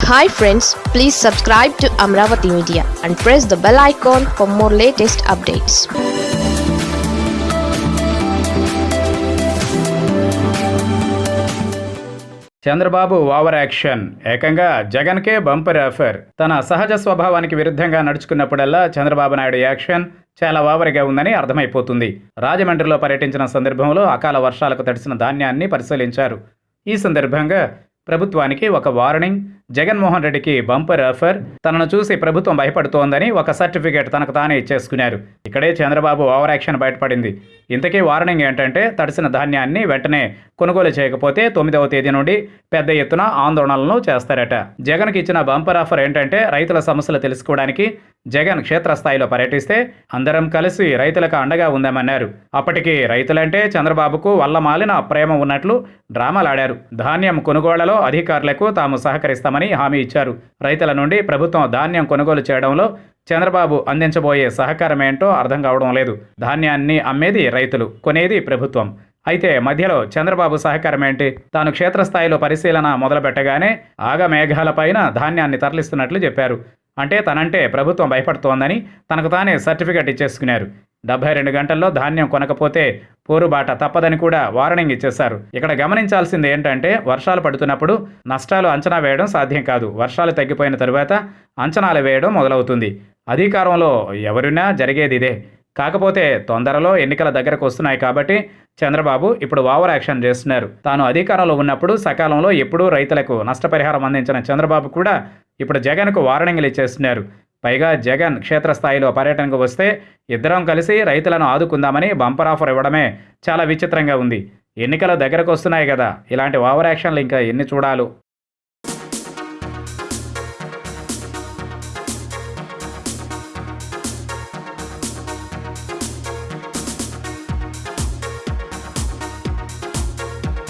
Hi friends please subscribe to Amaravati media and press the bell icon for more latest updates Chandrababu over action. ఏకంగా జగన్కే bumper offer. తన సహజ స్వభావానికి విరుద్ధంగా నడుచుకున్నప్పుడల్లా Chandrababu Naidu action చాలా ఓవర్గా ఉందని అర్థమైపోతుంది. రాజమండ్రిలో పర్యటించిన సందర్భంలో అకాల వర్షాలకు తడిసిన ధాన్యాన్ని పరిశీలించారు. ఈ సందర్భంగా ప్రభుత్వానికి ఒక వార్నింగ్ జగన్మోహన్ రెడ్డికి బంపర్ ఆఫర్. తనను చూసి ప్రభుత్వం భయపడుతోందని ఒక సర్టిఫికేట్ తనకు తానే ఇచ్చేసుకున్నారు. ఇక్కడే చంద్రబాబు ఓవర్ యాక్షన్ బయటపడింది. ఇంతకీ వార్నింగ్ ఏంటంటే తడిసిన ధాన్యాన్ని వెంటనే కొనుగోలు చేయకపోతే తొమ్మిదవ తేదీ నుండి పెద్ద ఎత్తున ఆందోళనలను చేస్తారట. జగన్కి ఇచ్చిన బంపర్ ఆఫర్ ఏంటంటే రైతుల సమస్యలు తెలుసుకోవడానికి జగన్ క్షేత్రస్థాయిలో పర్యటిస్తే అందరం కలిసి రైతులకు అండగా ఉందామన్నారు. అప్పటికి రైతులంటే చంద్రబాబుకు వల్లమాలిన ప్రేమ ఉన్నట్లు డ్రామాలాడారు. ధాన్యం కొనుగోళ్ళలో అధికారులకు తాము సహకరిస్తామని హామీ ఇచ్చారు. రైతుల నుండి ప్రభుత్వం ధాన్యం కొనుగోలు చేయడంలో చంద్రబాబు అందించబోయే సహకారం ఏంటో అర్థం కావడం లేదు. ధాన్యాన్ని అమ్మేది రైతులు కొనేది ప్రభుత్వం. అయితే మధ్యలో చంద్రబాబు సహకారం ఏంటి? తాను క్షేత్రస్థాయిలో పరిశీలన మొదలుపెట్టగానే ఆగమేఘాలపైన ధాన్యాన్ని తరలిస్తున్నట్లు చెప్పారు. అంటే తనంటే ప్రభుత్వం భయపడుతోందని తనకు తానే సర్టిఫికెట్ ఇచ్చేసుకున్నారు. డెబ్బై రెండు గంటల్లో ధాన్యం కొనకపోతే పోరుబాట తప్పదని కూడా వార్నింగ్ ఇచ్చేశారు. ఇక్కడ గమనించాల్సింది ఏంటంటే వర్షాలు పడుతున్నప్పుడు నష్టాలు అంచనా వేయడం సాధ్యం కాదు. వర్షాలు తగ్గిపోయిన తరువాత అంచనాలు వేయడం మొదలవుతుంది. అధికారంలో ఎవరున్నా జరిగేది ఇదే. కాకపోతే తొందరలో ఎన్నికల దగ్గరకు వస్తున్నాయి కాబట్టి చంద్రబాబు ఇప్పుడు ఓవర్ యాక్షన్ చేస్తున్నారు. తాను అధికారంలో ఉన్నప్పుడు సకాలంలో ఎప్పుడూ రైతులకు నష్టపరిహారం అందించిన చంద్రబాబు కూడా ఇప్పుడు జగన్కు వార్నింగ్లు ఇచ్చేస్తున్నారు. పైగా జగన్ క్షేత్రస్థాయిలో పర్యటనకు వస్తే ఇద్దరం కలిసి రైతులను ఆదుకుందామని బంపర్ ఆఫర్ ఇవ్వడమే చాలా విచిత్రంగా ఉంది. ఎన్నికల దగ్గరకు వస్తున్నాయి కదా. ఇలాంటి ఓవర్ యాక్షన్లు ఇంకా ఎన్ని చూడాలో?